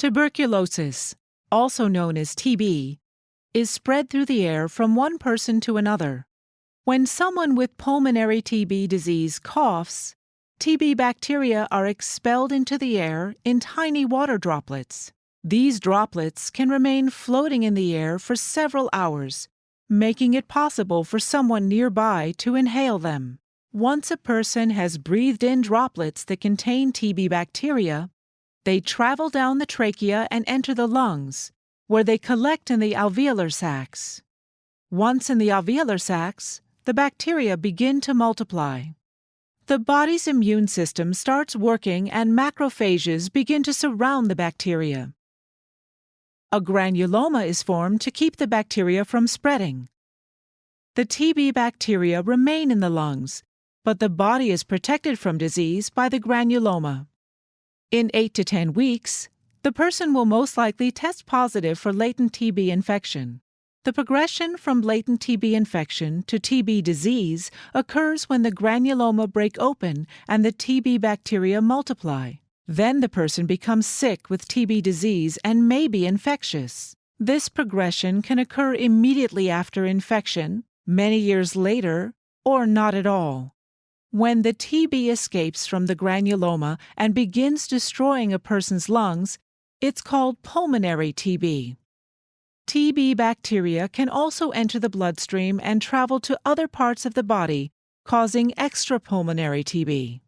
Tuberculosis, also known as TB, is spread through the air from one person to another. When someone with pulmonary TB disease coughs, TB bacteria are expelled into the air in tiny water droplets. These droplets can remain floating in the air for several hours, making it possible for someone nearby to inhale them. Once a person has breathed in droplets that contain TB bacteria, they travel down the trachea and enter the lungs, where they collect in the alveolar sacs. Once in the alveolar sacs, the bacteria begin to multiply. The body's immune system starts working and macrophages begin to surround the bacteria. A granuloma is formed to keep the bacteria from spreading. The TB bacteria remain in the lungs, but the body is protected from disease by the granuloma. In 8 to 10 weeks, the person will most likely test positive for latent TB infection. The progression from latent TB infection to TB disease occurs when the granuloma break open and the TB bacteria multiply. Then the person becomes sick with TB disease and may be infectious. This progression can occur immediately after infection, many years later, or not at all. When the TB escapes from the granuloma and begins destroying a person's lungs, it's called pulmonary TB. TB bacteria can also enter the bloodstream and travel to other parts of the body, causing extrapulmonary TB.